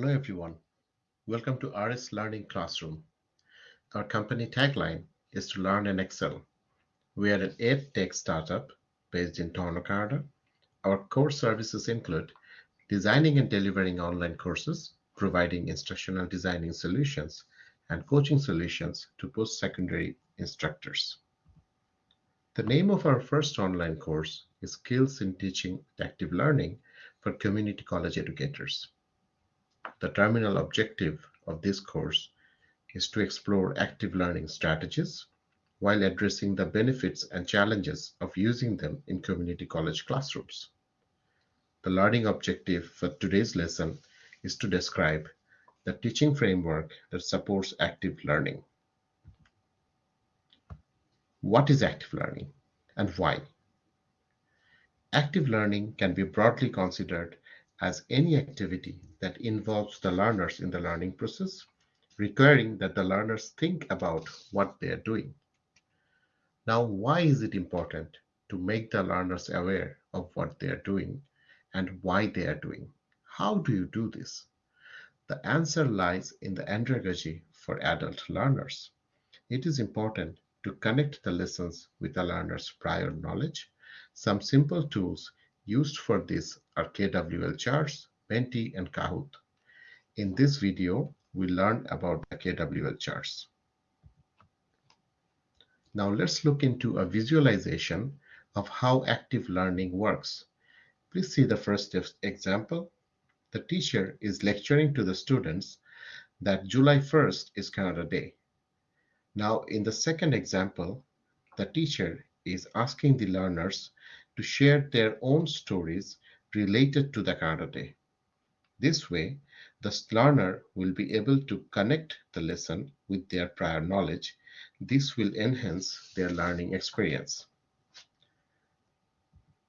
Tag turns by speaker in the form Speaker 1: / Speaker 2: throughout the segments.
Speaker 1: Hello everyone. Welcome to RS Learning Classroom. Our company tagline is to learn and excel. We are an ed tech startup based in Toronto, Canada. Our core services include designing and delivering online courses, providing instructional designing solutions, and coaching solutions to post-secondary instructors. The name of our first online course is Skills in Teaching Active Learning for Community College Educators. The terminal objective of this course is to explore active learning strategies while addressing the benefits and challenges of using them in community college classrooms. The learning objective for today's lesson is to describe the teaching framework that supports active learning. What is active learning and why? Active learning can be broadly considered as any activity that involves the learners in the learning process, requiring that the learners think about what they are doing. Now, why is it important to make the learners aware of what they are doing and why they are doing? How do you do this? The answer lies in the andragogy for adult learners. It is important to connect the lessons with the learner's prior knowledge. Some simple tools Used for this are KWL charts, Menti, and Kahoot. In this video, we learned about the KWL charts. Now let's look into a visualization of how active learning works. Please see the first example. The teacher is lecturing to the students that July 1st is Canada Day. Now in the second example, the teacher is asking the learners to share their own stories related to the Day. This way, the learner will be able to connect the lesson with their prior knowledge. This will enhance their learning experience.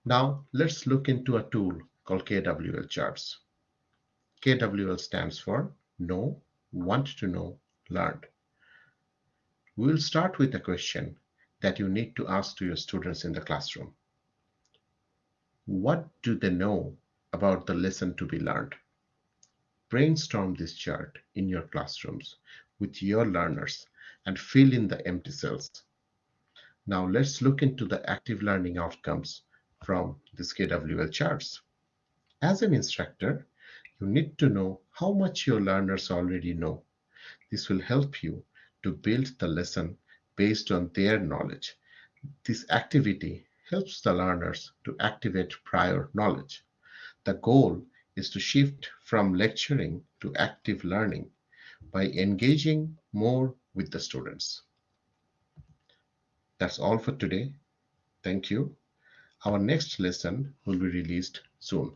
Speaker 1: Now, let's look into a tool called KWL Charts. KWL stands for Know, Want to Know, Learned. We will start with a question that you need to ask to your students in the classroom. What do they know about the lesson to be learned? Brainstorm this chart in your classrooms with your learners and fill in the empty cells. Now let's look into the active learning outcomes from this KWL charts. As an instructor, you need to know how much your learners already know. This will help you to build the lesson based on their knowledge. This activity helps the learners to activate prior knowledge. The goal is to shift from lecturing to active learning by engaging more with the students. That's all for today. Thank you. Our next lesson will be released soon.